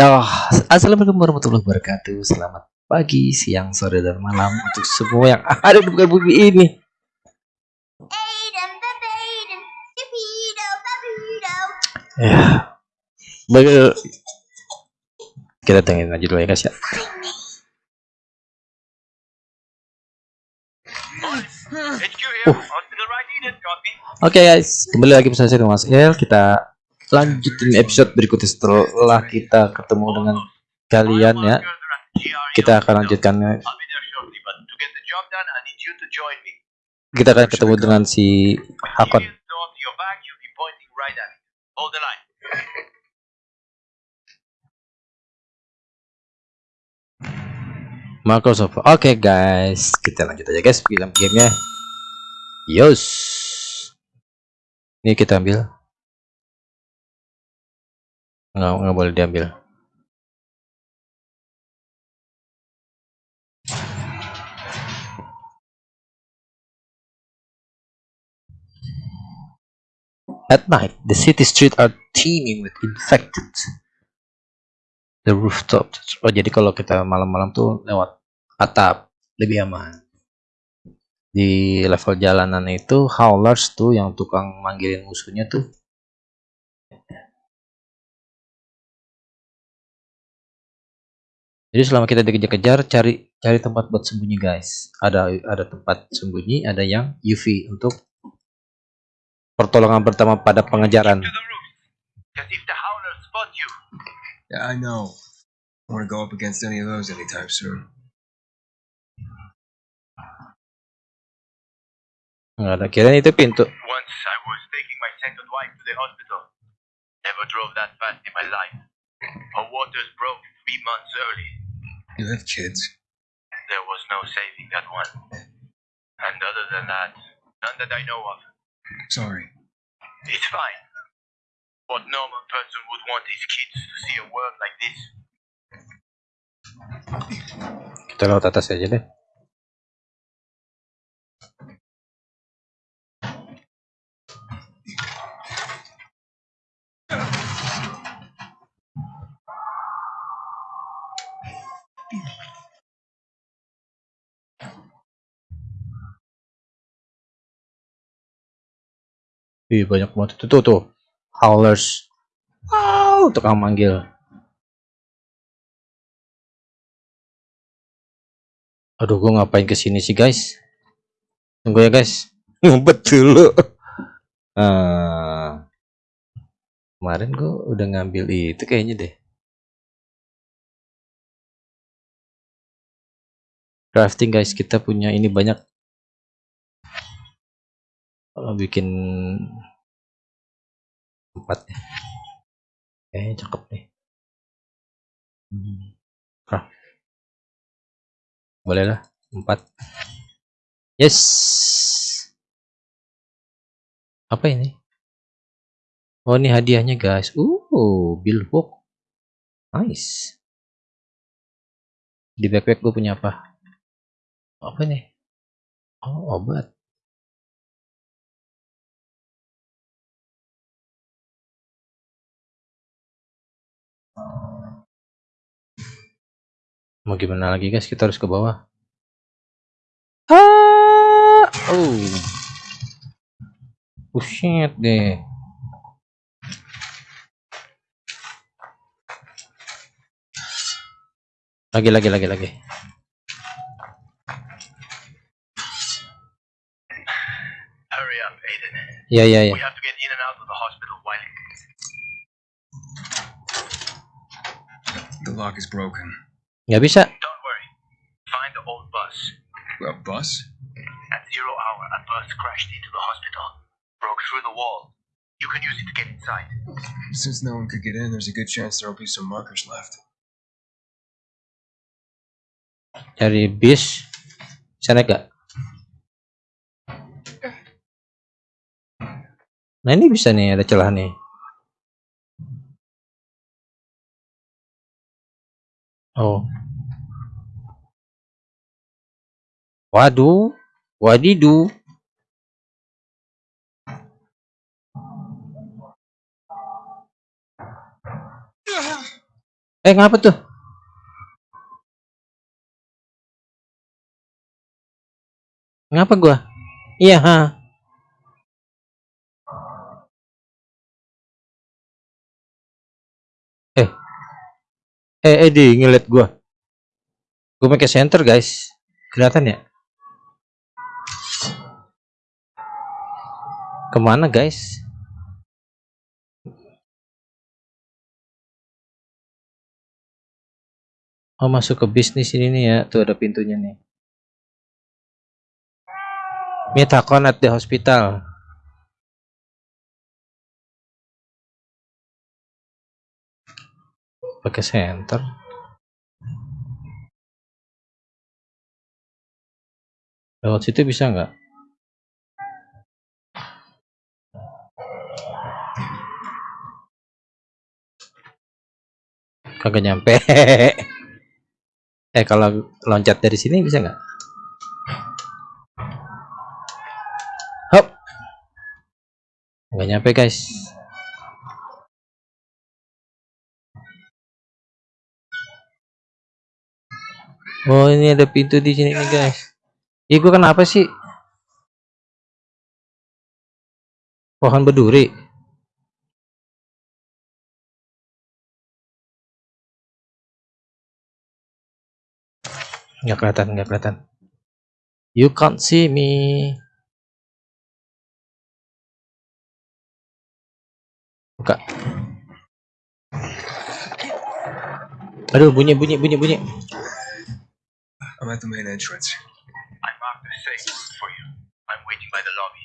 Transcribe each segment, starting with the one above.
Ya, assalamualaikum warahmatullahi wabarakatuh. Selamat pagi, siang, sore, dan malam untuk semua yang ada di muka bumi ini. Ya, bagus. Kita tengin aja dulu ya guys ya. Uh. Oke okay guys, kembali lagi bersama saya Mas El. Kita lanjutin episode berikutnya setelah kita ketemu dengan kalian ya. Kita akan lanjutkan kita akan ketemu dengan si Hakon. Microsoft. Oke okay, guys. Kita lanjut aja guys film gamenya. Yos. Ini kita ambil nggak nggak boleh diambil At night, the city streets are teeming with infected. The rooftop. Oh, jadi kalau kita malam-malam tuh lewat atap lebih aman. Di level jalanan itu howlers tuh yang tukang manggilin musuhnya tuh Jadi selama kita dikejar-kejar, cari cari tempat buat sembunyi guys. Ada ada tempat sembunyi, ada yang UV untuk pertolongan pertama pada pengejaran. Yeah, I know. I want to go up against any of those anytime soon. Nggak ada kira itu pintu. Once I was taking my second wife to the hospital. Never drove that fast in my life. Her waters broke three months early. You have kids? There was no saving that one. And other than that, none that I know of. Sorry. It's fine. What normal person would want his kids to see a world like this? Kita lewat atas aja Wih, banyak banget itu tuh, tuh. Howlers. Wow, tukang manggil. Aduh, gua ngapain ke sini sih, guys? Tunggu ya, guys. Ngumpet dulu. Uh, kemarin gua udah ngambil itu kayaknya deh. Crafting, guys. Kita punya ini banyak kalau bikin empat ya. Kayaknya cakep nih hmm. ah. boleh lah empat. Yes. Apa ini? Oh ini hadiahnya guys. Uh billbook nice. Di backpack gue punya apa? Apa nih oh obat Mau gimana lagi guys? Kita harus ke bawah. Ah! Oh. Oh shit deh. Lagi lagi lagi lagi. Hurry up, Aiden. Ya ya ya. The hospital while The lock is broken. Nggak bisa. Don't worry. Find the old bus. A bus? At zero hour, a bus crashed into the hospital. Broke through the wall. You can use it to get inside. Since no one could get in, there's a good chance there'll be some markers left. Cari bis. Sana gak? Nah ini bisa nih ada celah nih. Oh. Waduh, wadidu. Eh, ngapa tuh? Ngapa gua? Iya, ha. Eh, eh di ngeliat gua. Gua pakai center, guys. Kelihatan ya? Ke mana, guys? Oh, masuk ke bisnis ini nih ya. Tuh ada pintunya nih. Hakon at the hospital. Pakai center. Lewat situ bisa nggak? Kagak nyampe. Eh kalau loncat dari sini bisa nggak? Hop. Nggak nyampe guys. Oh ini ada pintu di sini nih guys. Ih gua kenapa sih? Pohon berduri. Nggak kelihatan, nggak kelihatan. You can't see me. Buka. Aduh, bunyi, bunyi, bunyi, bunyi. I'm at the main entrance. I marked the safe for you. I'm waiting by the lobby.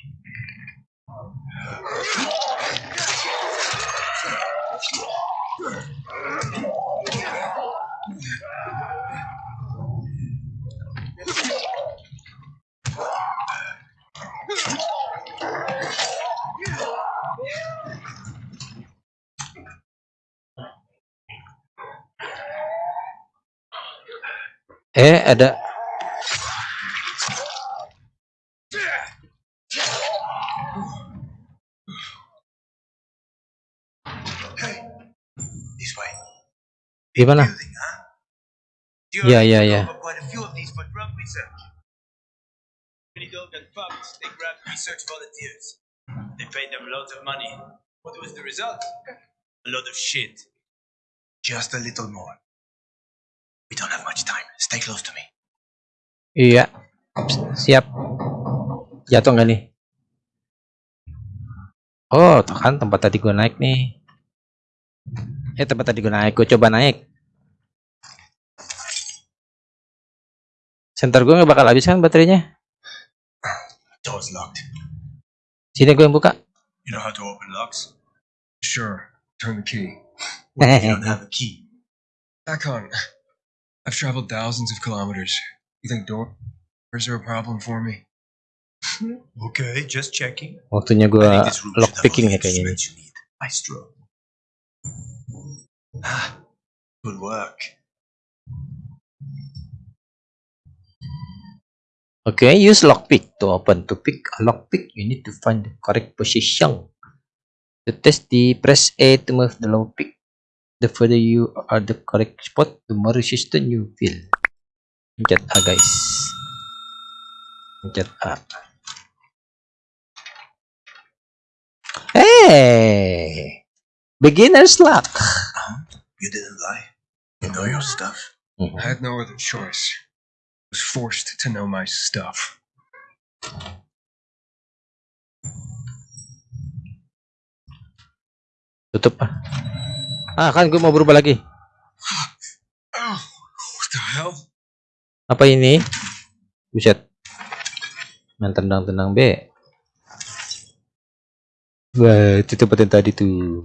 That fucks. They grabbed research volunteers. They paid them loads of money. What was the result? A lot of shit. Just a little more. We don't have much time. Stay close to me. Iya. Siap. Jatuh nggak nih? Oh, tuh kan tempat tadi gua naik nih. Eh, tempat tadi gua naik. Gua coba naik. Center gua nggak bakal habis kan baterainya? Door's locked. Sini gua yang buka. You know how to open locks? Sure. Turn the key. You don't have a key. Akon, I've traveled thousands of kilometers. You think doors are a problem for me? Okay, just checking. Waktunya I gua think this room should have all lockpicking the ya kayaknya nih. instruments you Ah, good work. Okay, use lockpick to open. To pick a lockpick, you need to find the correct position. To test the press A to move the lockpick. The further you are the correct spot, the more resistant you feel. Pencet A guys. Pencet A. Hey, beginner's luck. You didn't lie. You know your stuff. I had no other choice. I was forced to know my stuff. Tutup ah. Ah kan gue mau berubah lagi. Apa ini? Buset. Main tendang-tendang B. Wah, itu tempat yang tadi tuh.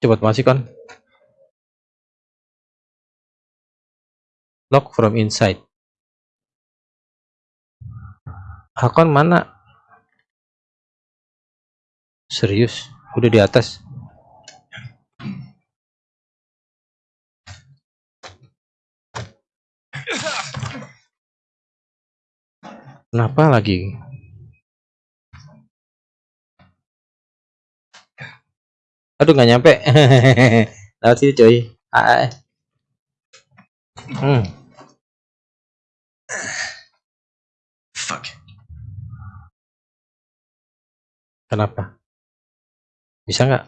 Cepat masih kan? Lock from inside. Hakon mana? Serius? Udah di atas. Kenapa lagi? Aduh nggak nyampe. Lewat sini coy. Ah, ah. Hmm. Fuck. Kenapa? Bisa nggak?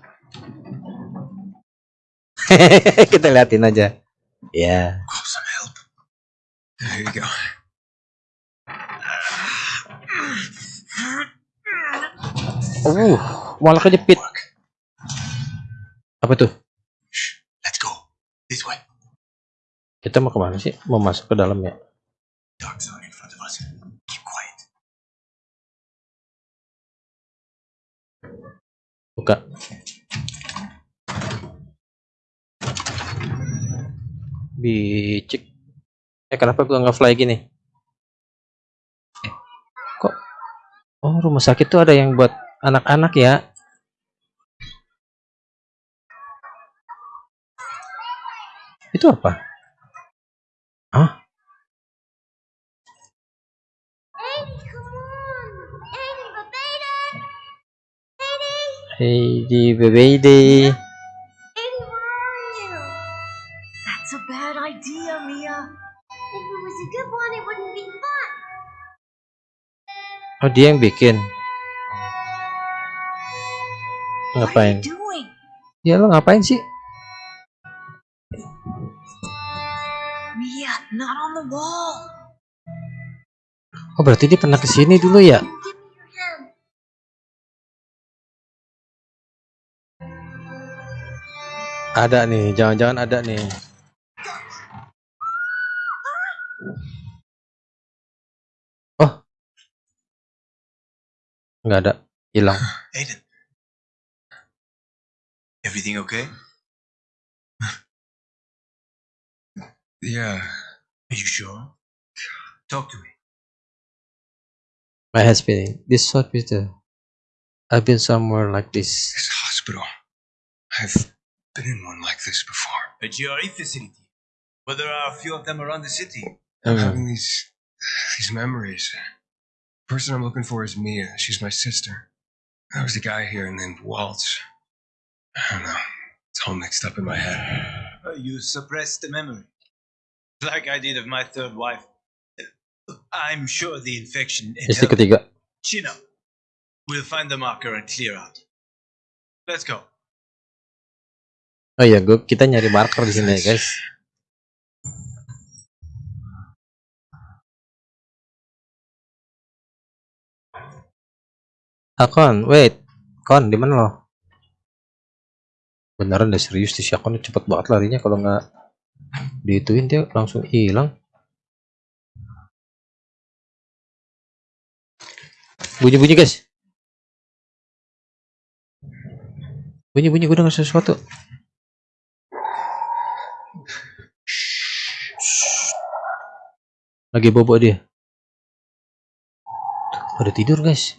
Kita liatin aja. Ya. Oh, some help. There you go. Uh, malah kejepit. Apa tuh? Let's go. This way. Kita mau ke mana sih? Mau masuk ke dalam ya? Dark zone in front of us. Keep quiet. Buka. Bicik. Eh kenapa gua nggak fly gini? Eh, kok? Oh rumah sakit tuh ada yang buat anak-anak ya? Itu apa? Hah? Eddie, come on! Eddie, but baby! Eddie! Hey di baby? That's a bad idea, Mia. If it was a good one, it wouldn't be fun. Oh dia yang bikin. Ngapain? Ya lo ngapain sih? Mia, not on the wall. Oh berarti dia pernah ke sini dulu ya? Ada nih, jangan-jangan ada nih. Oh, nggak ada, hilang. Aiden. Everything okay? Yeah. Are you sure? Talk to me. My head's spinning. This hospital. I've been somewhere like this. This hospital. I've been in one like this before. A GRE facility. But there are a few of them around the city. I'm Hmm. having these these memories. The person I'm looking for is Mia. She's my sister. There was a guy here named Waltz. I don't know. It's all mixed up in my head. Uh, you suppressed the memory. Like I did of my third wife. I'm sure the infection Istri intel- ketiga. Chin up. We'll find the marker and clear out. Let's go. Oh iya, gue kita nyari marker di sini ya guys. Ah, Kon, wait. Kon, di mana lo? Beneran deh serius di Akon cepet banget larinya kalau nggak diituin dia langsung hilang. Bunyi-bunyi guys. Bunyi-bunyi gue denger sesuatu. Lagi bobo dia. Pada tidur guys.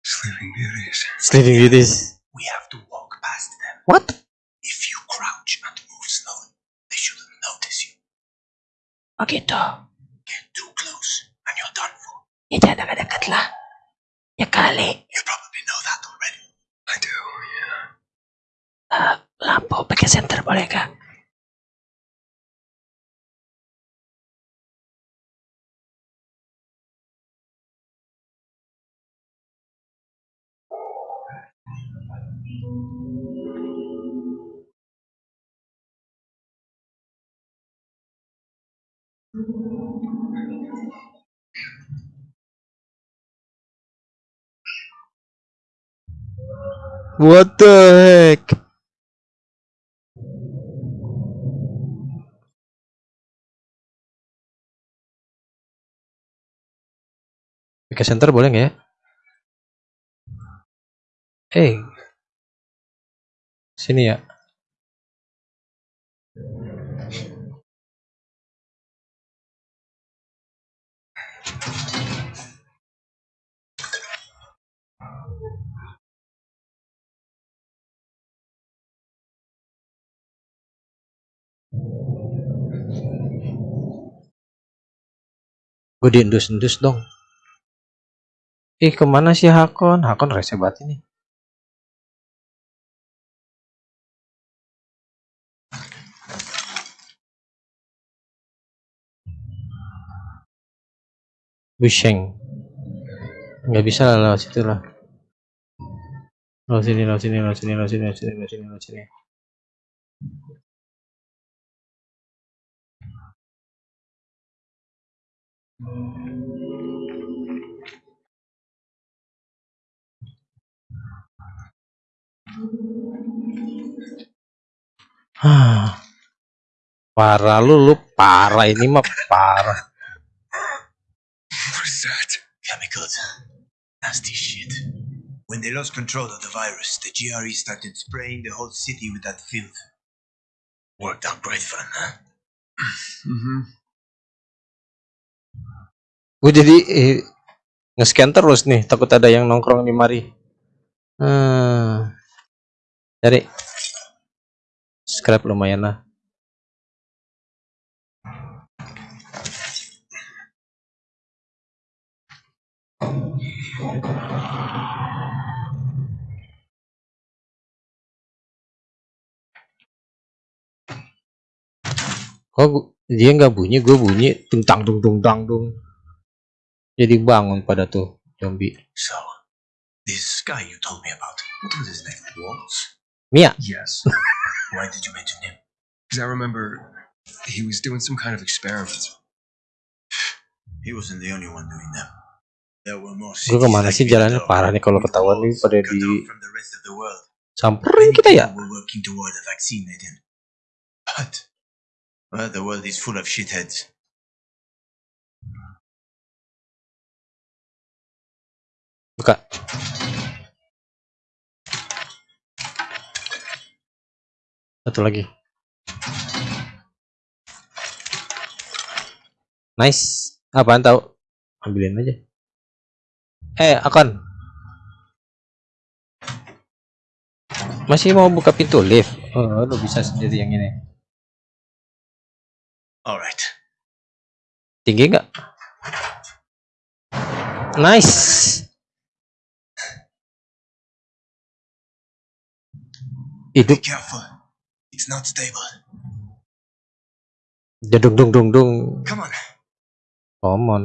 Sleeping Beauties. Sleeping Beauties. We have to walk past them. What? If you crouch and move slowly, they shouldn't notice you. Oh gitu. Get too close and you're done for. Ya jangan dekat-dekat lah. Ya kali. You probably know that already. I do, yeah. Ah, lampu pakai senter boleh kak? What the heck? Pakai center boleh nggak ya? Eh, sini ya. Gue diendus-endus dong. Ih, ke mana sih Hakon? Hakon rese banget ini. Busheng. Nggak bisa lah lewat situ lah. Lewat sini, lewat sini, lewat sini, lewat sini, lewat sini, lewat sini, lewat sini. Parah lu, lu parah ini mah parah. What is that? Chemicals. Nasty shit. When they lost control of the virus, the GRE started spraying the whole city with that filth. Worked out great fun, huh? Mm-hmm. Gue jadi eh, nge-scan terus nih, takut ada yang nongkrong di mari. Hmm. Cari. Scrap lumayan lah. Kok dia nggak bunyi, gue bunyi tentang dung dung dang dung. Jadi bangun pada tuh zombie. So, this guy you told me about, what was his name? Waltz? Mia, Yes. Why did you mention him? Because I remember he was doing some kind of experiment. He wasn't the only one doing them. There were more gue ke mana sih jalannya parah nih kalau ketahuan nih pada di samperin kita ya. But, the world is full of shitheads. Buka. Satu lagi. Nice. Apaan tahu? Ambilin aja. Eh, akan. Masih mau buka pintu lift? Oh, lu bisa sendiri yang ini. Alright. Tinggi nggak? Nice. Hidup careful. It's not stable. Jadung dung dung dung. Come on.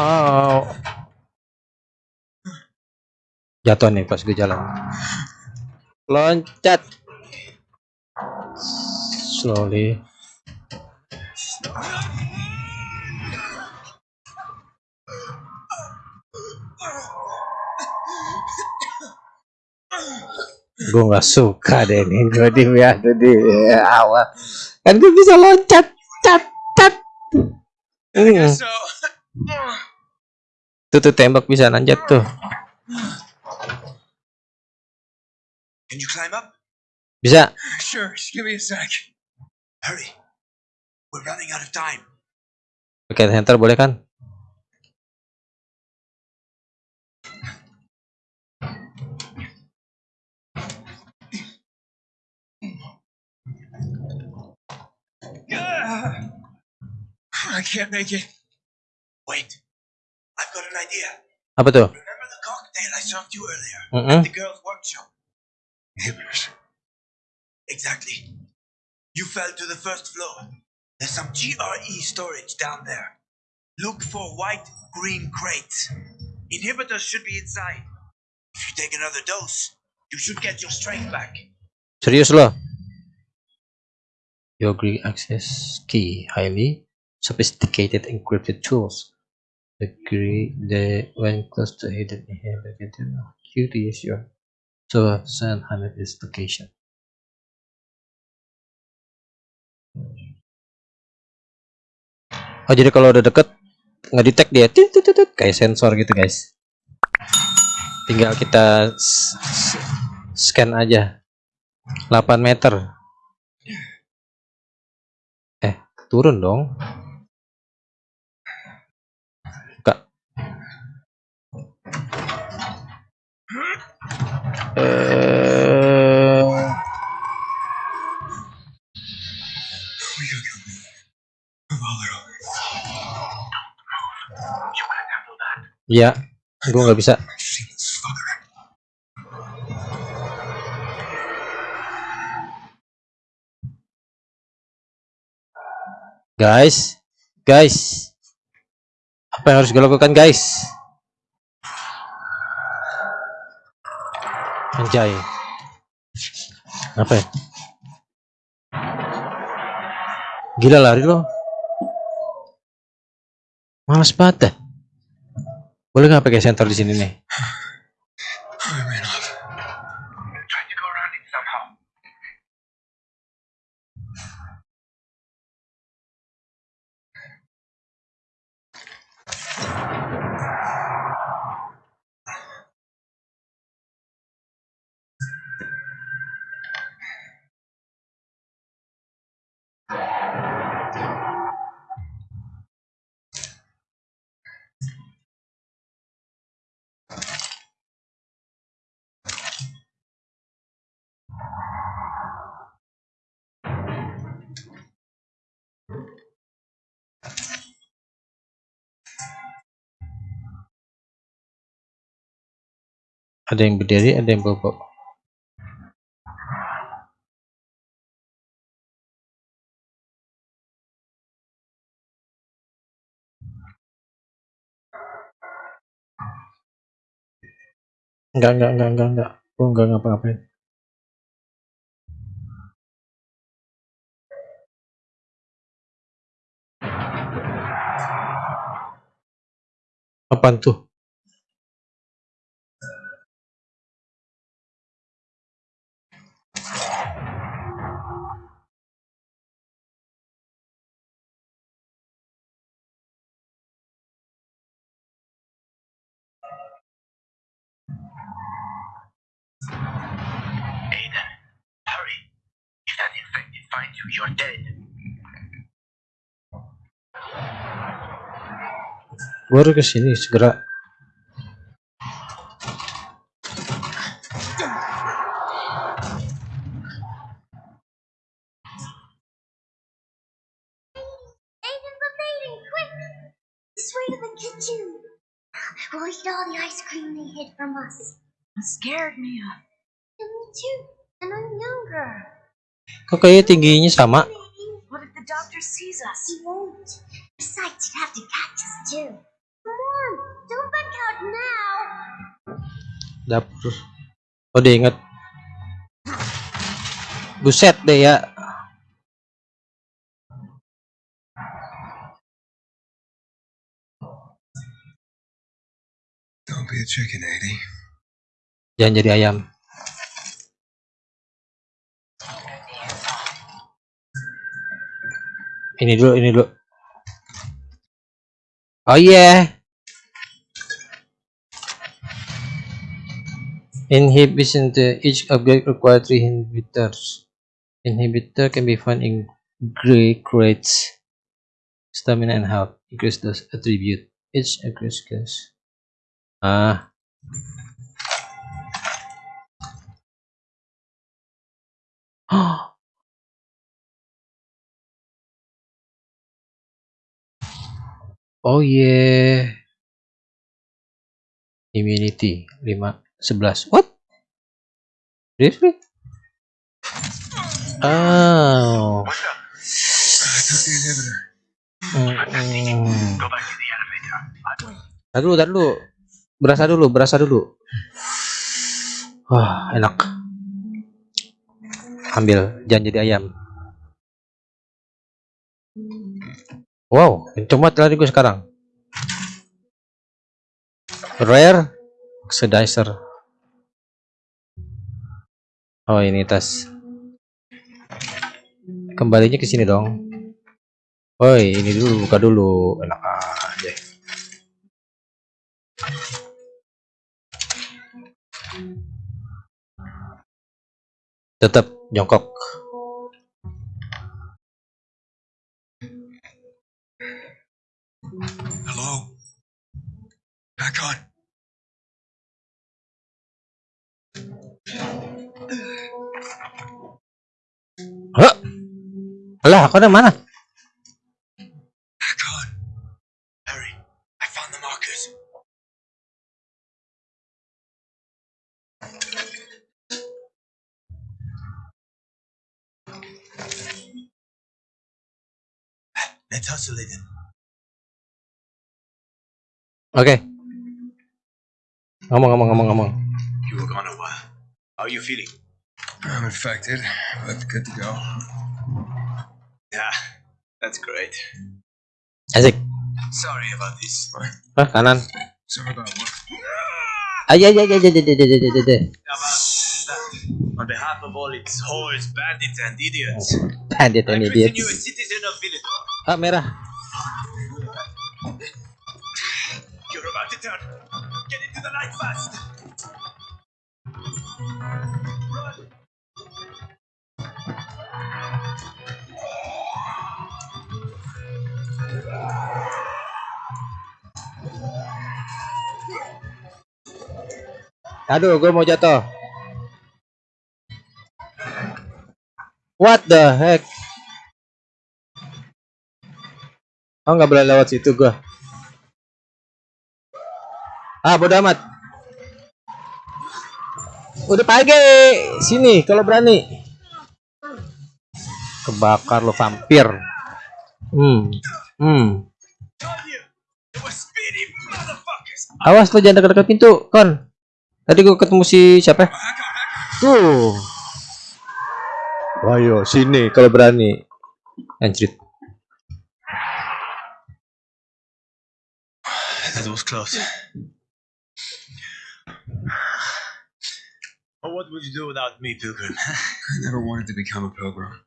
Oh. Jatuh nih pas gue jalan. Loncat. Slowly. Gue nggak suka deh ini gue di di awal. Kan gue bisa loncat, cat, cat. Hmm. So, Tuh tuh tembak bisa nanjat tuh. Can you climb up? Bisa. sure, just give me a sec. Hurry. We're running out of time. Pakai center boleh kan? Ah, I can't make it. Wait. I've got an idea. Apa tuh? Remember the cocktail I served you earlier? Mm-mm. At the girls' workshop. Inhibitors. Exactly. You fell to the first floor. There's some GRE storage down there. Look for white green crates. Inhibitors should be inside. If you take another dose, you should get your strength back. Serius loh. Your Greek access key highly sophisticated encrypted tools. The the when close to hidden inhibitor Q to use your so send hundred is location. Oh jadi kalau udah deket ngedetect dia tit, tit, tit, kayak sensor gitu guys. Tinggal kita scan aja 8 meter. Eh, turun dong. Buka. Eh. Iya, gue nggak bisa. Guys, guys, apa yang harus gue lakukan, guys? Anjay, apa ya? Gila lari lo. Males banget. Boleh nggak pakai sensor di sini nih? Ada yang berdiri, ada yang bobok. Enggak, enggak, enggak, enggak, enggak. Gue enggak ngapa-ngapain. Apaan tuh? You're dead. Gue harus ke sini segera. Aiden, but Aiden, quick! This way to the kitchen. We'll eat all the ice cream they hid from us. I'm scared, Mia. And me too. And I'm younger. Kok kayaknya tingginya sama? Dapur. Oh dia inget. Buset deh ya. Don't be a chicken, Eddie. Jangan jadi ayam. Ini dulu, ini dulu. Oh yeah. Inhibition to each object require three inhibitors. Inhibitor can be found in gray crates. Stamina and health. Increase those attribute. Each increase. Ah. Oh yeah. Immunity 5 11. What? Really? Oh. Elevator. Tar dulu, tar dulu. Berasa dulu, berasa dulu. Wah, enak. Ambil, jangan jadi ayam. Wow, kenceng banget lari gue sekarang. Rare oxidizer. Oh, ini tas. Kembalinya ke sini dong. Woi, ini dulu buka dulu. Enak aja. Tetap jongkok. God. Halo? Alah, aku ada mana? Let's hustle it. Okay. Ngomong, ngomong, ngomong, ngomong. You were gone a while. How are you feeling? I'm infected, but good to go. Yeah, that's great. Asik. Sorry about this. Ah kanan. Sorry about what? Ay, ay, ay, ay, ay, ay, ay, ay, ay, On behalf of all its whores, bandits, and idiots. Bandit and idiots. you a citizen of Villador. Ah, merah. You're about to turn. Aduh, gue mau jatuh. What the heck? Oh, nggak boleh lewat situ gua. Ah, bodo amat. Udah pagi. Sini kalau berani. Kebakar lo vampir. Hmm. Hmm. Awas lo jangan dekat-dekat pintu, Kon. Tadi gua ketemu si siapa? Tuh. Ayo sini kalau berani. Anjrit. That was close. But what would you do without me, Pilgrim? I never wanted to become a pilgrim.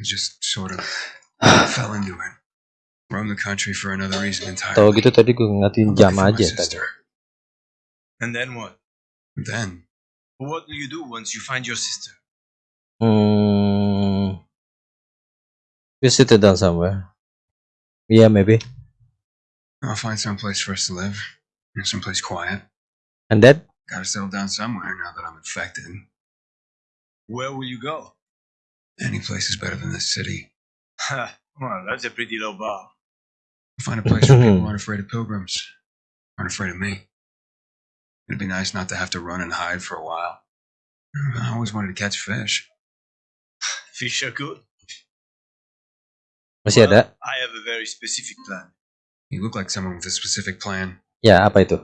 I just sort of fell into it. Roam the country for another reason entirely. Tahu gitu tadi gua ngeliatin jam aja tadi. sister. And then what? Then, What do you do once you find your sister? Hmm. We sit it down somewhere. Yeah, maybe. I'll find some place for us to live. And someplace quiet. And then? Gotta settle down somewhere now that I'm infected. Where will you go? Any place is better than this city. Ha, well, that's a pretty low bar. I'll find a place where people aren't afraid of pilgrims. Aren't afraid of me. It'd be nice not to have to run and hide for a while. I always wanted to catch fish. Fish are good. Masih Well, ada? I have a very specific plan. You look like someone with a specific plan. Ya, apa itu?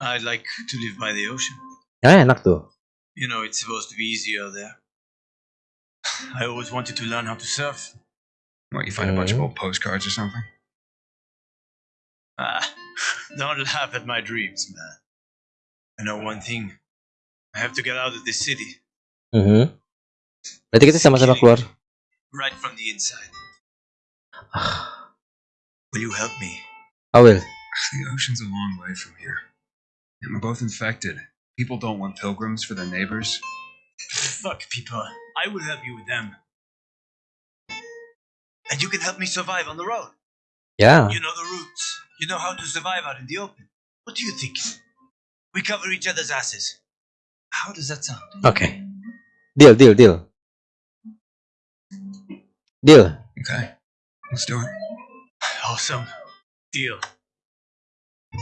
I'd like to live by the ocean. Ah, enak tuh. You know, it's supposed to be easier there. I always wanted to learn how to surf. What, you find a bunch of old postcards or something? Ah, don't laugh at my dreams, man. I know one thing. I have to get out of this city, Mhm. Berarti kita sama-sama keluar. right from the inside. Will you help me? I will. The ocean's a long way from here. And we're both infected. People don't want pilgrims for their neighbors. Fuck people. I will help you with them. And you can help me survive on the road. Yeah. You know the routes. You know how to survive out in the open. What do you think? We cover each other's asses. How does that sound? Okay. Deal, deal, deal. Deal. Okay, let's do it. Awesome. Deal.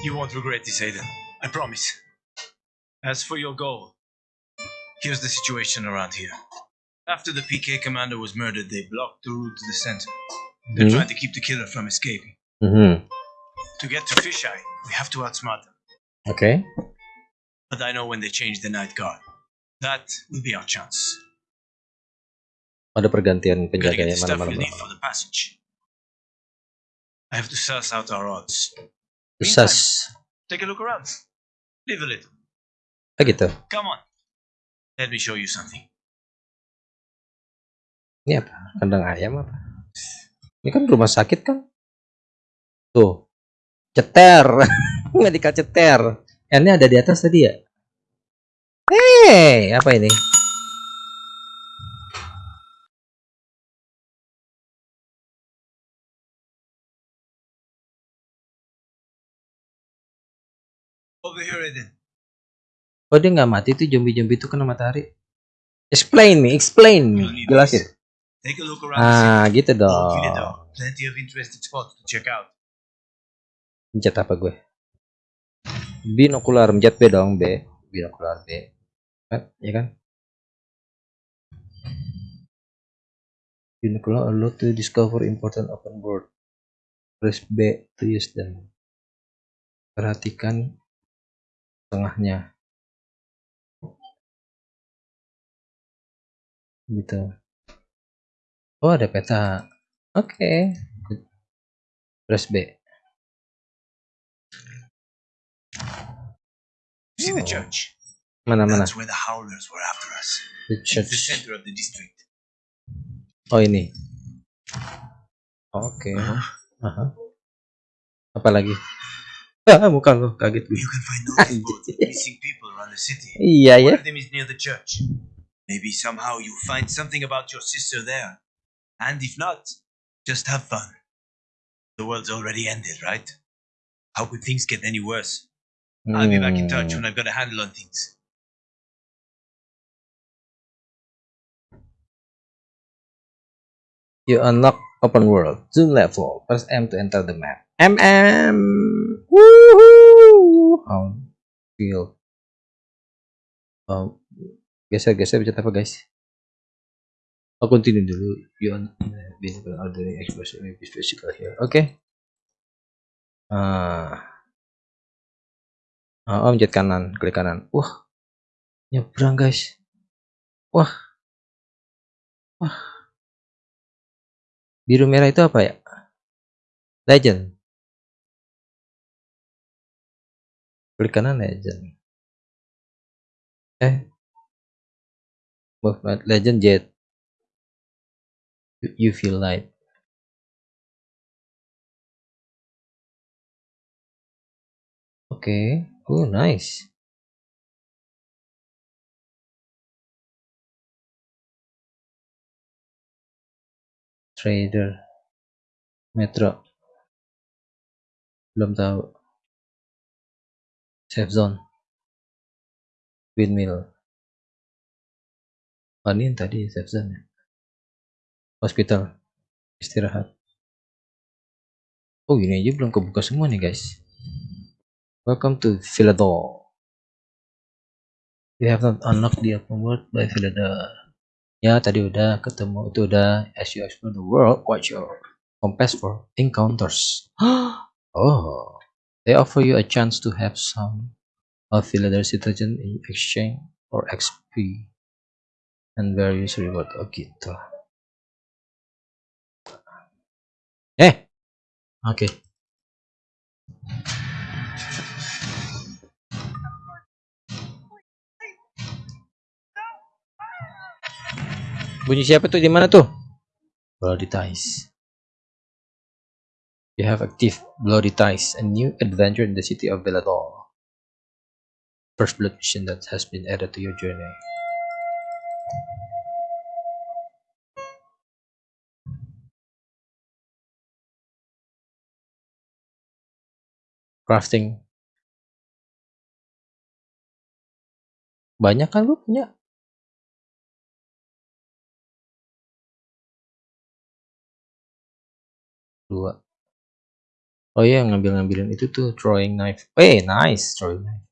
You won't regret this, Aiden. I promise. As for your goal, here's the situation around here. After the PK commander was murdered, they blocked the route to the center. They're Mhm. trying to keep the killer from escaping. Mhm. To get to Fisheye, we have to outsmart them. Okay. But I know when they change the night guard. That will be our chance. Ada pergantian Gotta get penjaganya stuff mana-mana. we need for the passage. I have to suss out our odds. Sas. Take a look around. Live a little. Ah gitu. Come on. Let me show you something. Ini apa? Kandang ayam apa? Ini kan rumah sakit kan? Tuh. Ceter. Medical ceter. N ada di atas tadi ya? Hei, apa ini? Oh dia nggak mati tuh zombie-zombie itu kena matahari. Explain me, explain me. Jelasin. Take a look around the Ah, gitu dong. Plenty of interesting spots to check out. Mencet apa gue? Binokular, mencet B dong, B. Binokular B. Kan, ya kan? Binocular allow to discover important open world. press B to use them perhatikan tengahnya gitu oh ada peta oke press B See the Oh. church? mana mana That's where the howlers were after us. the It's the church center of the district. oh ini oke Uh-huh. Aha. apa lagi muka lo kaget gue You can find boards of missing people around the city. iya ya One of them is near the church. Maybe somehow you'll find something about your sister there. And if not, just have fun. The world's already ended, right? How could things get any worse? I'll be back in touch when I've got a handle on things. You unlock open world, zoom level, press M to enter the map. MM, woohoo! Oh, feel. Oh, geser geser bicara apa guys? Oh, continue dulu. You visible ordering expression may be physical here. Oke. Okay. Ah. Oh, om jet kanan, klik kanan. Wah, nyebrang guys. Wah, wah. Biru merah itu apa ya? Legend. Klik kanan legend. Eh. Movement legend jet. You feel light. Oke. Okay. Oh, nice. Trader. Metro. Belum tahu. Safe zone. Windmill. Oh, ini tadi safe zone ya. Hospital. Istirahat. Oh, ini aja belum kebuka semua nih, guys. Welcome to Villador. We have not unlocked the open world by Villador. Ya, tadi udah ketemu itu udah as you explore the world, watch your compass for encounters. oh, they offer you a chance to have some of Villador citizen in exchange for XP and various reward. Oh gitu. Eh, oke. Bunyi siapa tuh di mana tuh? Bloody Ties. You have active Bloody Ties, a new adventure in the city of Villador. First blood mission that has been added to your journey. Crafting. Banyak kan lu punya? dua oh iya ngambil ngambilin itu tuh throwing knife. Eh nice throwing knife.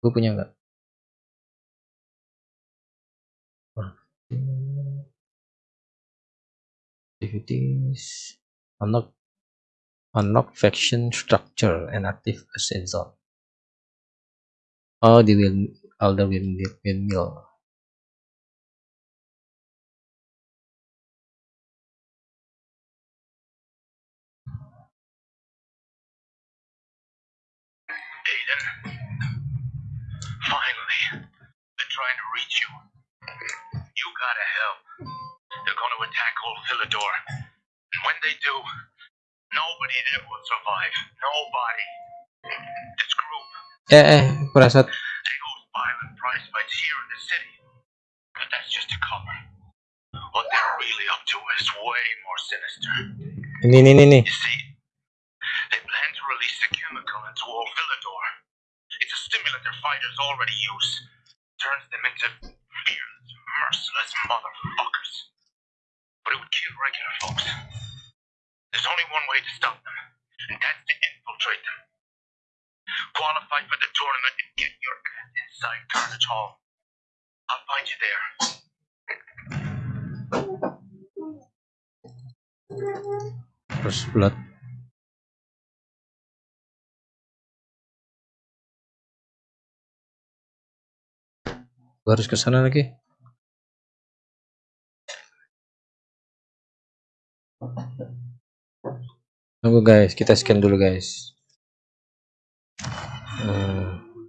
Gue punya nggak? Activities. Unlock unlock faction structure and active asset zone. Oh di wind elder windmill windmill reach you. You gotta help. They're gonna attack old Philidor. And when they do, nobody there will survive. Nobody. This group, eh eh perasaan they host violent prize fights here in the city. But that's just a cover. What they're really up to is way more sinister. ini ini ini nih You see, they plan to release a chemical into old Villador. It's a stimulant their fighters already use. Turns them into fearless, merciless motherfuckers. But it would kill regular folks. There's only one way to stop them, and that's to infiltrate them. Qualify for the tournament and get your ass inside Carnage Hall. I'll find you there. First blood. Gua harus ke sana lagi. Tunggu guys, kita scan dulu guys. Hmm.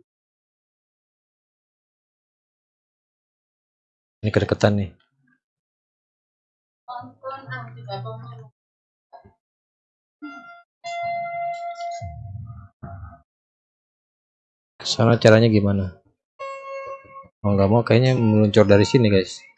Ini kedekatan nih. Sana caranya gimana? Mau nggak mau kayaknya meluncur dari sini guys.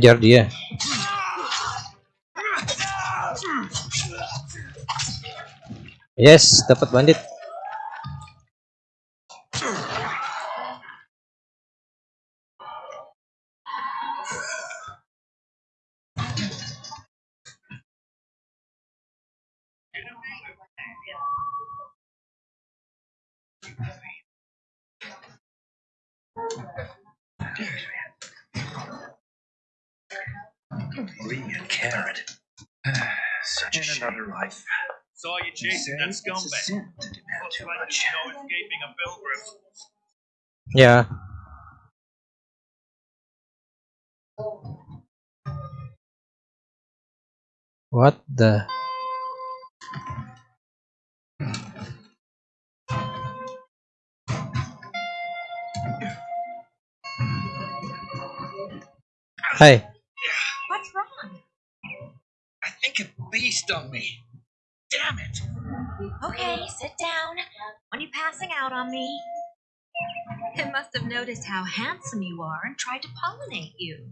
Ngejar dia. Yes, dapat bandit. You chasing that scumbag. sin to demand Looks too like much. there's no escaping a pilgrim. Ya. What the? Hey. What's wrong? I think a beast on me. Damn it. Okay, sit down. When you passing out on me? It must have noticed how handsome you are and tried to pollinate you.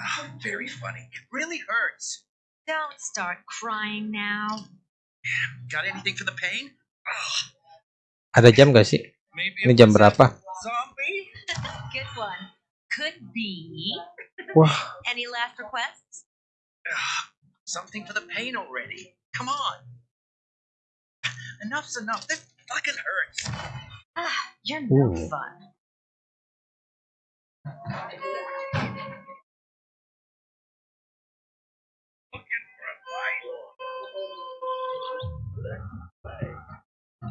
Ah, very funny. It really hurts. Don't start crying now. Got anything for the pain? Ah, ada jam gak sih? maybe Ini it jam was a berapa? Zombie? Good one. Could be. Wah, Any last requests? Something for the pain already. Come on. Enough's enough. This fucking hurts. Ah, you're no Ooh. fun.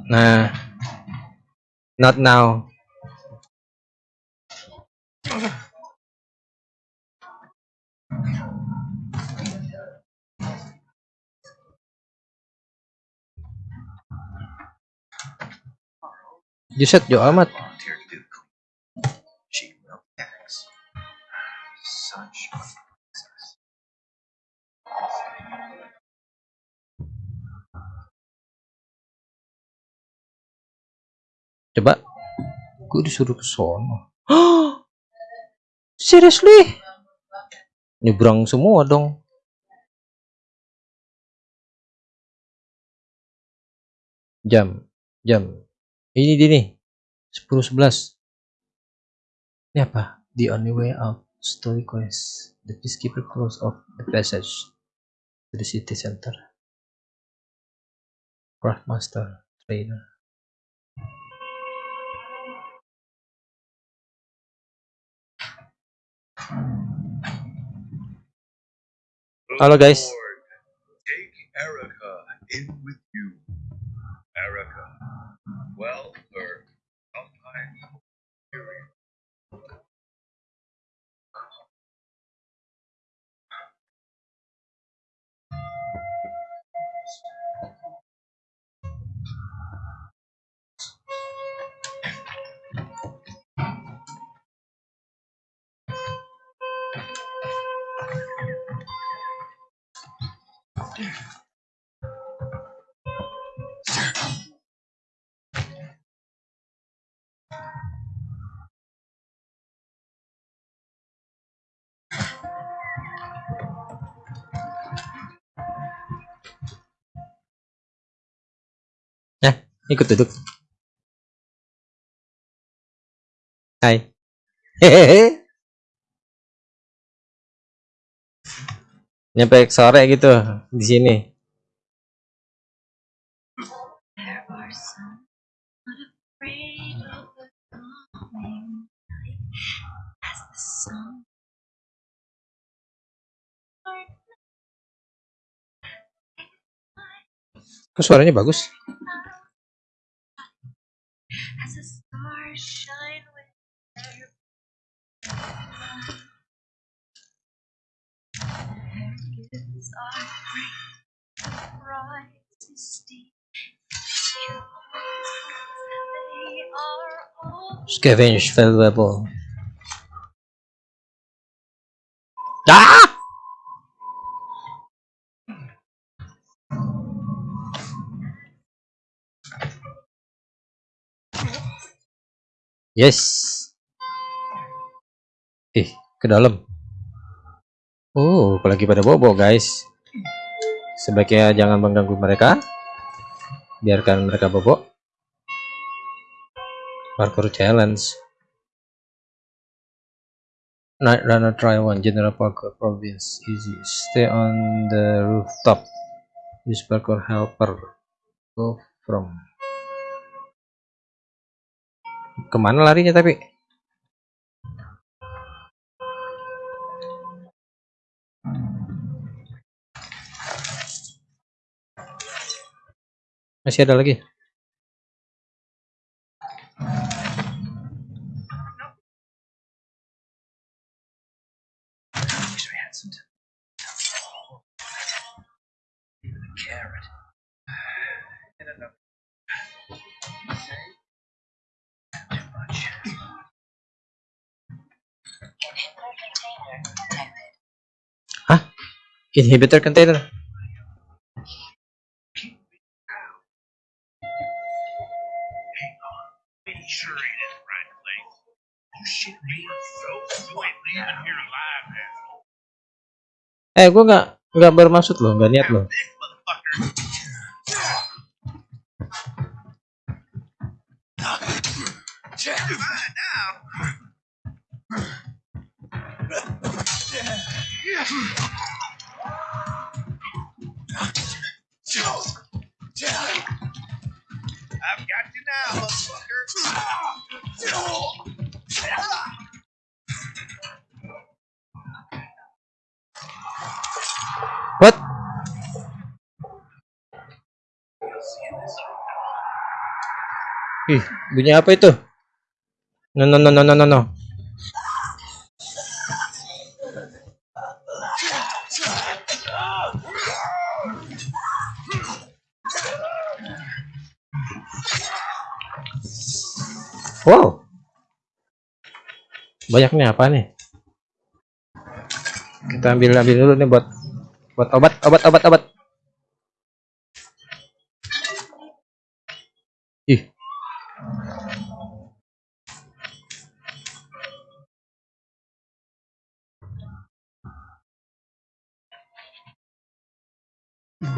nah, not now. Such a princess. Coba. Gue disuruh ke sono. Seriously? Nyebrang semua dong. Jam, jam. Ini dia nih. 10 11. Ini apa? The only way out. Story quest. The peacekeeper close off the passage to the city center. Craftmaster trainer. Halo guys. Take well were sometimes furious. Yeah. Ikut duduk. Hai. Hehehe. Nyampe sore gitu di sini. There are some shine with their Their gifts are great, bright and steep. They are all Scavenge valuable. Ah! Yes. Ih, ke dalam. Oh, apalagi pada bobo, guys. Sebaiknya jangan mengganggu mereka. Biarkan mereka bobo. Parkour challenge. Night Runner Try One General Parkour Province Easy. Stay on the rooftop. Use parkour helper. Go from. Ke mana larinya tapi? Masih ada lagi. Alive, asshole. Eh, gua nggak nggak bermaksud loh, nggak niat loh. I've got you now, motherfucker. What? Ih, bunyi apa itu? No no no no no no Wow. Banyak nih apa nih? Kita ambil ambil dulu nih buat buat obat obat obat obat. Ih.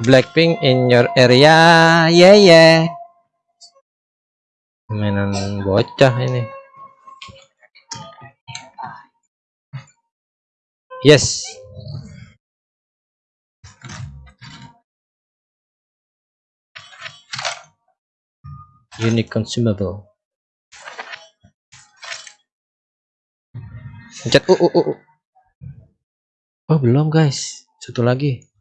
Blackpink in your area, yeah yeah. Mainan bocah ini. Yes. Unique consumable. Pencet uh, uh, uh, uh. Oh, belum, guys. Satu lagi.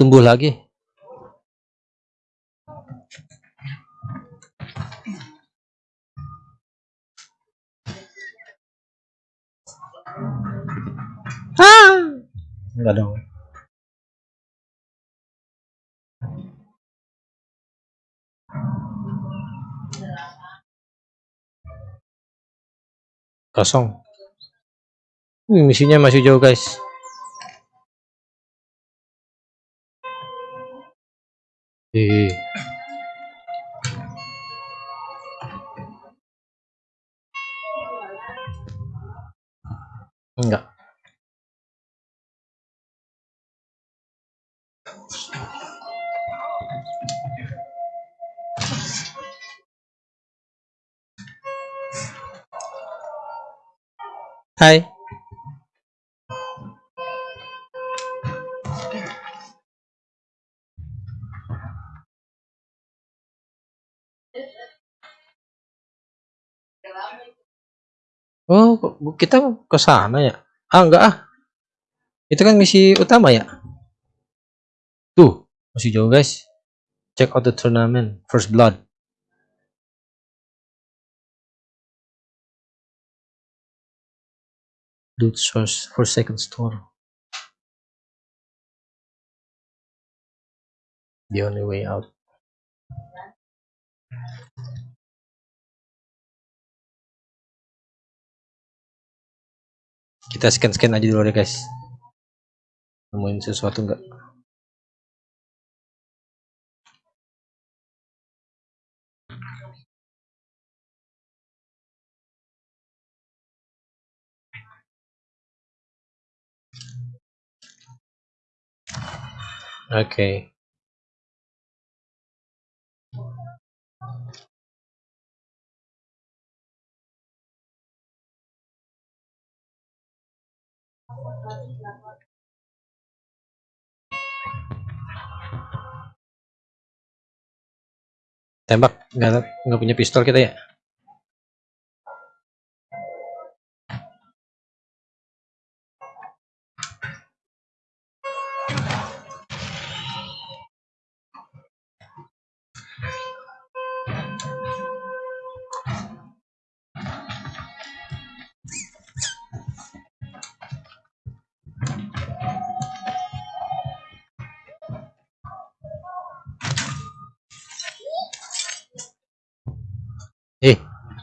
Tumbuh lagi. Ah! Enggak dong. Kosong. Wih, misinya masih jauh, guys. Ih. Enggak. Hai. Oh, kita ke sana ya? Ah, enggak ah. Itu kan misi utama ya? Tuh, masih jauh guys. Check out the tournament. First blood. Loot source for second store. The only way out. Kita scan-scan aja dulu deh guys. Nemuin sesuatu enggak? Oke. Tembak nggak nggak punya pistol kita ya?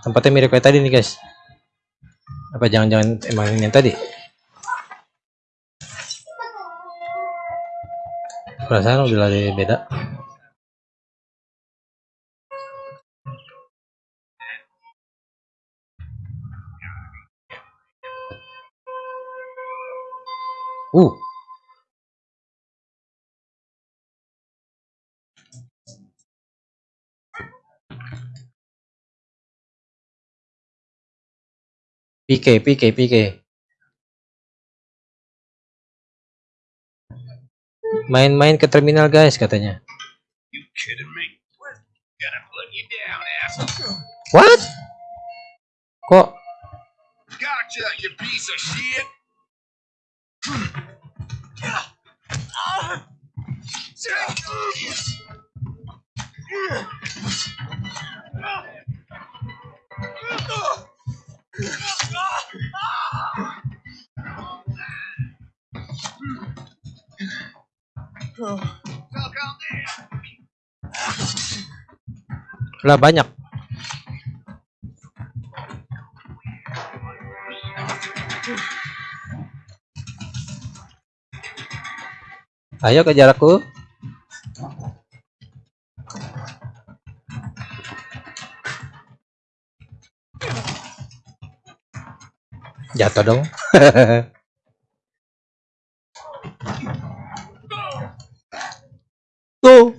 Tempatnya mirip kayak tadi nih guys. Apa jangan-jangan emang yang tadi? Perasaan udah lari beda. Uh, PK, PK, PK. Main-main ke terminal guys katanya. What? Kok Gotcha, you piece of shit. Lah banyak? Ayo kejar aku. Jatuh dong. Tuh.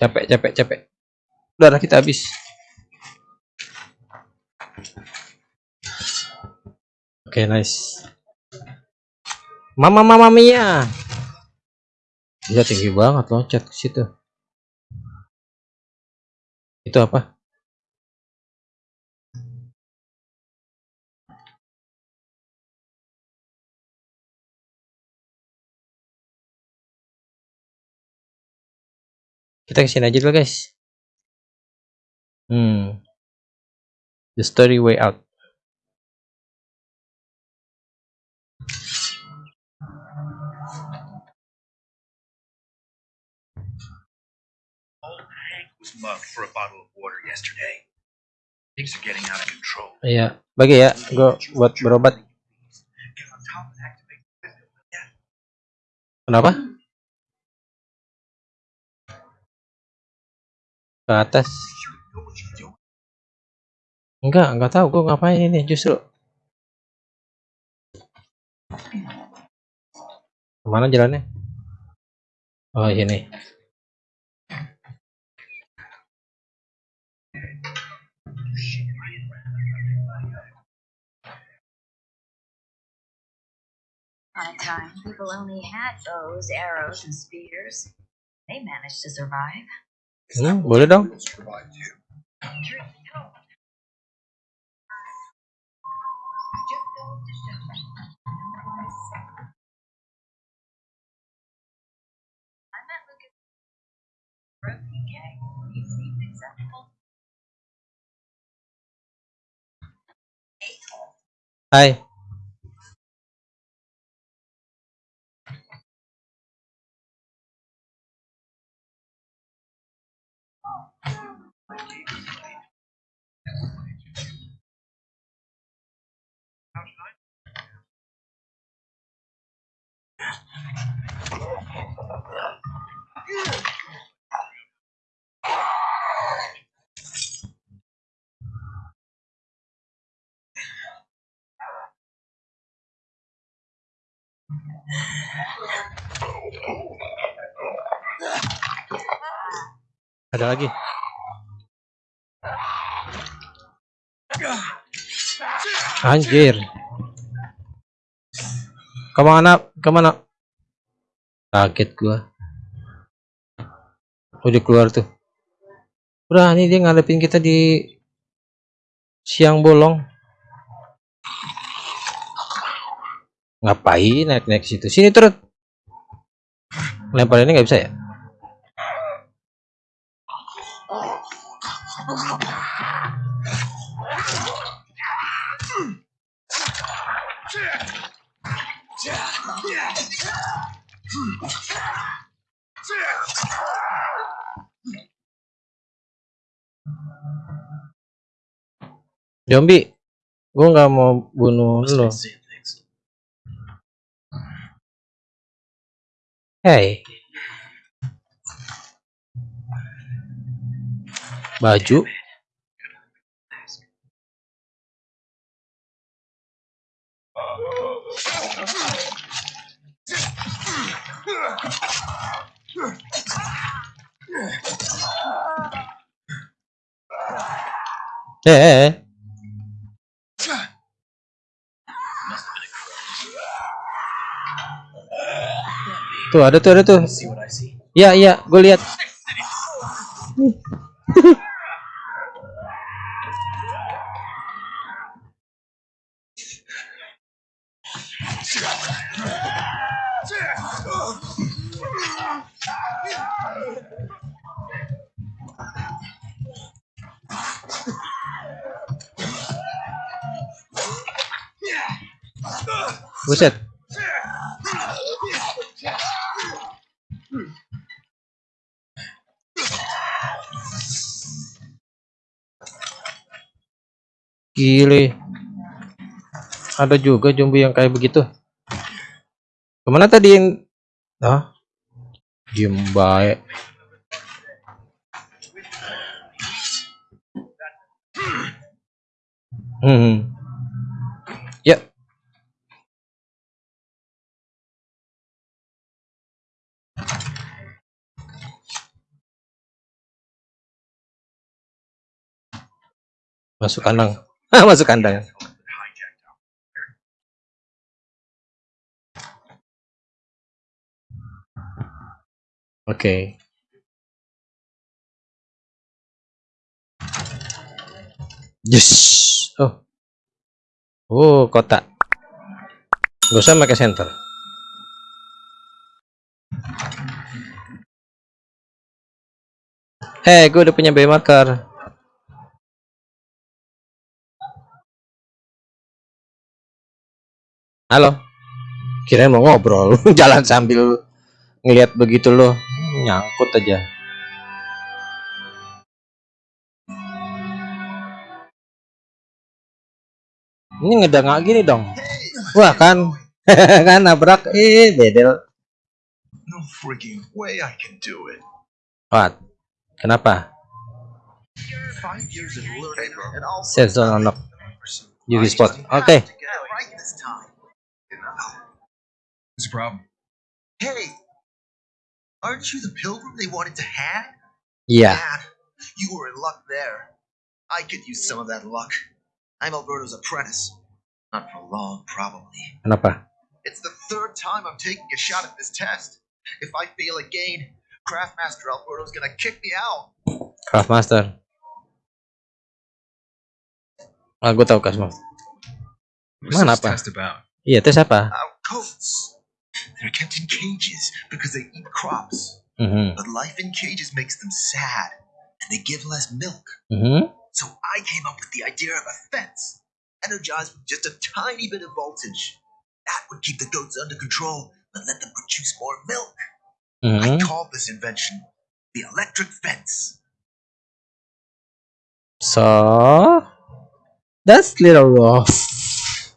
Capek, capek, capek. Darah kita habis. Oke, okay, nice. Mama mama mia. Gila tinggi banget loncat ke situ. Itu apa? Kita ke sini aja dulu, guys. Hmm. The story way out. Mugged for a bottle of water yesterday. Things are getting out of control. Iya, bagi ya, gua buat berobat. Kenapa? Ke atas. Enggak, enggak tahu gua ngapain ini justru. Ke mana jalannya? Oh, ini. Time people only had bows, arrows, and spears, they managed to survive. Boleh dong. Survive too. Ada lagi. Anjir. Ke mana? Ke mana? Kaget gua. Udah keluar tuh. Berani dia ngadepin kita di siang bolong. Ngapain naik-naik situ? Sini turun. Lempar ini nggak bisa ya? Zombie, gua nggak mau bunuh lo. Hey. Baju. Eh, eh, eh. Tuh ada tuh ada tuh. Iya iya, gue lihat. Buset. Gile. Ada juga zombie yang kayak begitu. Ke mana tadi yang... Ah? Diem baik. Hmm. Ya. Masuk kandang. Masuk kandang. Oke. Yes. Oh. Oh, kotak. Gak usah pakai center. Eh, gue udah punya bay marker. Halo. Kirain mau ngobrol, jalan sambil ngelihat begitu loh. Nyangkut aja. Ini ngedangak gini dong. Wah kan, kan nabrak, eh bedel. No freaking way I can do it. What? Kenapa? Save zone unlock. UV spot. Oke. What's the problem? Hey, aren't you the pilgrim they wanted to hang? Iya. Man, you were in luck there. I could use some of that luck. I'm Alberto's apprentice. Not for long, probably. Kenapa? It's the third time I'm taking a shot at this test. If I fail again, Craftmaster Alberto's gonna kick me out. Craft Master. Ah, gue tahu Craft What's Man, this apa? test about? Iya, tes apa? Our goats. They're kept in cages because they eat crops. Mhm. But life in cages makes them sad, and they give less milk. Mhm. So I came up with the idea of a fence, energized with just a tiny bit of voltage. That would keep the goats under control, but let them produce more milk. I Mhm. called this invention the electric fence. So that's a little rough.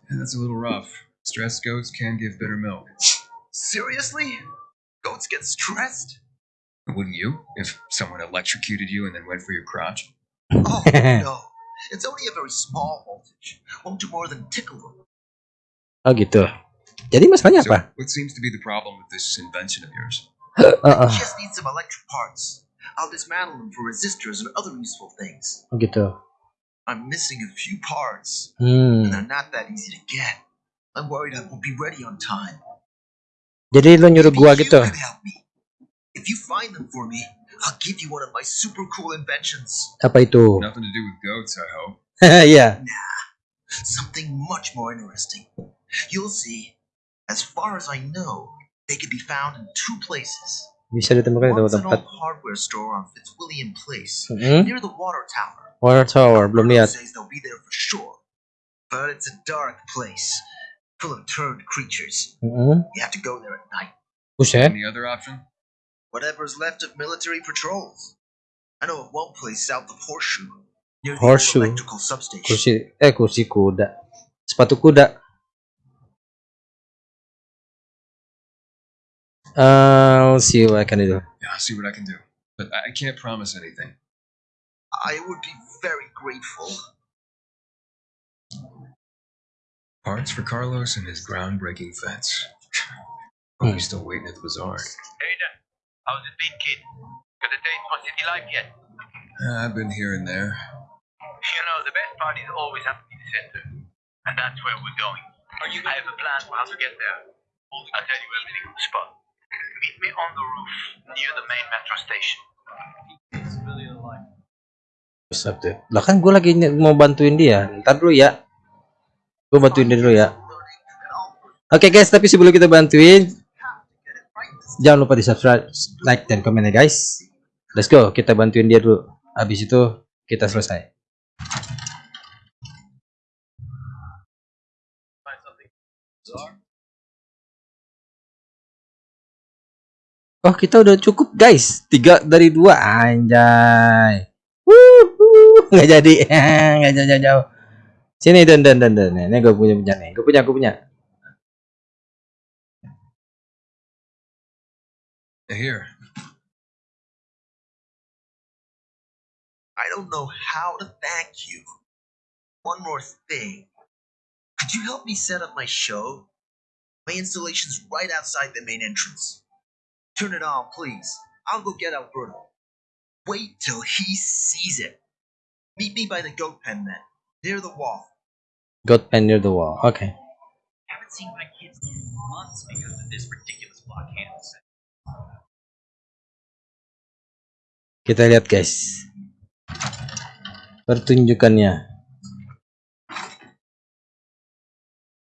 Yeah, that's a little rough. Stressed goats can give bitter milk. Seriously? Goats get stressed? Wouldn't you? If someone electrocuted you and then went for your crotch? Oh, no. It's only a very small voltage. Won't do more than tickle them. Oh gitu. Jadi masalahnya So, apa? what seems to be the problem with this invention of yours? Heeh. Just need some electric parts. I'll dismantle them for resistors and other useful things. Oh gitu. I'm missing a few parts, Hmm. and they're not that easy to get. I'm worried I won't be ready on time. Jadi lo nyuruh Maybe gua you gitu. could help. If you find them for me, I'll give you one of my super cool inventions. Apa itu? Nothing to do with goats, I hope. Iya. Something much more interesting. You'll see. As far as I know, they can be found in two places. Bisa ditemukan di One's an tempat. old hardware store on Fitzwilliam Place, Mhm. near the water tower. Water tower belum lihat. says they'll be there for sure. But it's a dark place, full of turned creatures. Mhm. You have to go there at night. Buset. Any other option? Whatever's left of military patrols. I know of one place south of Horseshoe, near Horseshoe? old electrical substation. Kursi eh kursi kuda. Sepatu kuda. I'll see what I can do. Yeah, I'll see what I can do. But I I can't promise anything. I would be very grateful. Parts for Carlos and his groundbreaking fence. Oh, Hmm. he's still waiting at the bazaar. Hey there. How's it been, kid? Got a date for City Life yet? Uh, I've been here and there. You know, the best part is always have in the center. And that's where we're going. Are you I have a plan for how to get there. I'll tell you everything on the spot. Meet me on the roof near the main metro station. Buset deh. Lah kan gue lagi mau bantuin dia. Ntar dulu ya. Gue bantuin dia dulu ya. Oke guys, tapi sebelum kita bantuin, jangan lupa di subscribe, like, dan komen ya guys. Let's go, kita bantuin dia dulu. Habis itu kita selesai. Oh kita udah cukup guys, tiga dari dua anjay. Nggak jadi, nggak jauh jauh jauh. Sini dan dan dan dan, ini gue punya punya nih, gue punya gue punya. Here. I don't know how to thank you. One more thing. Could you help me set up my show? My installation's right outside the main entrance. Turn it on, please. I'll go get Alberto. Wait till he sees it. Meet me by the goat pen then, near the wall. Got pen near the wall. Oke. Haven't seen my kids in months because of this ridiculous blockade. Kita lihat guys. Pertunjukannya.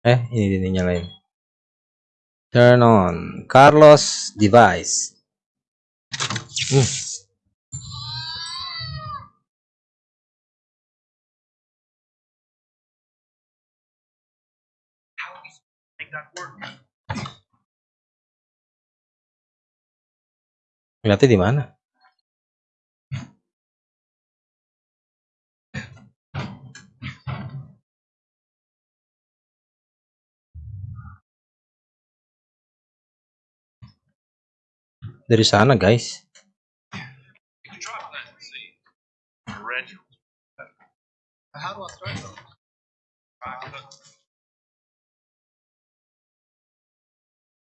Eh, ini dia nih nyalain. Turn on Carlos device. Hmm. How are we supposed to make that work? Lihatnya di mana? Dari sana, guys.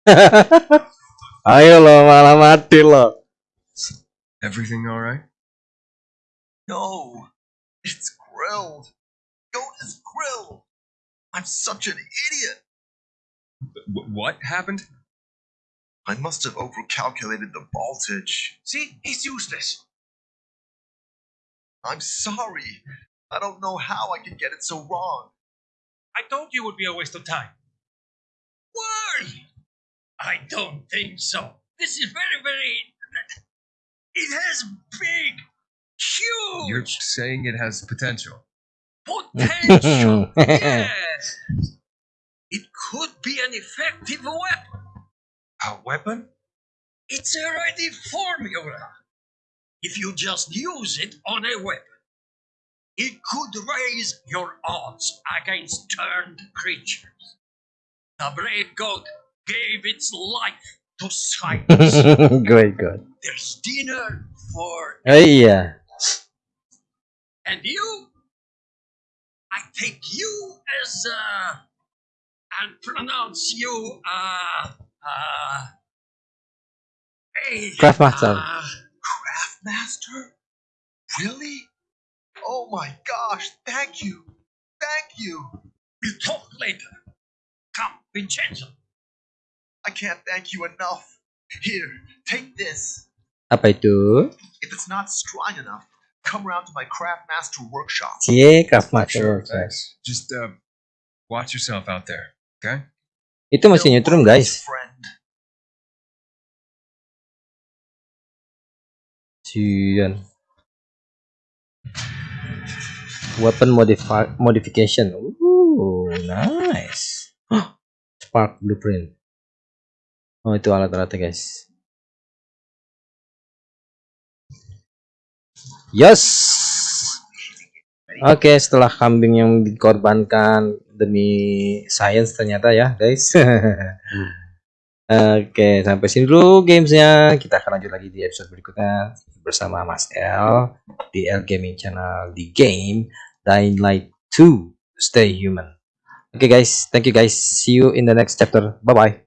Ayo lo, malah mati lo. Everything all right? No, it's grilled. Goat is grilled. I'm such an idiot. Wh- what happened? I must have overcalculated the voltage. See, he's useless. I'm sorry. I don't know how I could get it so wrong. I told you it would be a waste of time. Why? I don't think so. This is very, very. It has big, huge You're saying it has potential. potential. yes. It could be an effective weapon. A weapon? It's a ready formula. If you just use it on a weapon, it could raise your odds against turned creatures. The brave goat gave its life to. Great, good. There's dinner for Oh iya. and you. I take you as uh and pronounce you uh uh. a- Craftmaster. uh, Craftmaster? Really? Oh my gosh, thank you. Thank you. We'll talk later. Come, Vincenzo. I can't thank you enough. Here, take this. Apa itu? If it's not strong enough, come around to my Craftmaster workshop. Cie, Craftmaster. thanks. Just uh, watch yourself out there, okay? Itu masih nyetrum, guys. Friend. Sian. Weapon modifi modification. Ooh, nice. Spark blueprint. Oh, itu alat-alatnya, guys. Yes. Oke, setelah kambing yang dikorbankan demi science ternyata ya, guys. Oke, sampai sini dulu gamesnya. Kita akan lanjut lagi di episode berikutnya bersama Mas L di L Gaming Channel di game Dying Light 2 Stay Human. Oke guys, thank you guys. See you in the next chapter. Bye bye.